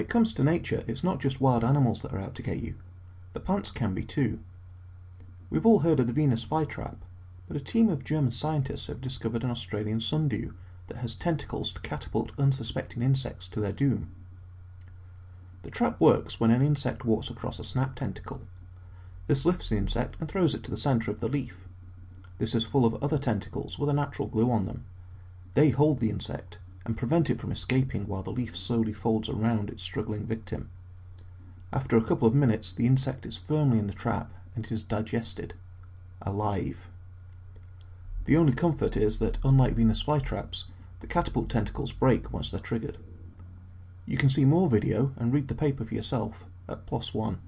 it comes to nature, it's not just wild animals that are out to get you. The plants can be too. We've all heard of the Venus flytrap, but a team of German scientists have discovered an Australian sundew that has tentacles to catapult unsuspecting insects to their doom. The trap works when an insect walks across a snap tentacle. This lifts the insect and throws it to the centre of the leaf. This is full of other tentacles with a natural glue on them. They hold the insect and prevent it from escaping while the leaf slowly folds around its struggling victim. After a couple of minutes, the insect is firmly in the trap and is digested, alive. The only comfort is that, unlike Venus flytraps, the catapult tentacles break once they're triggered. You can see more video and read the paper for yourself at PLOS ONE.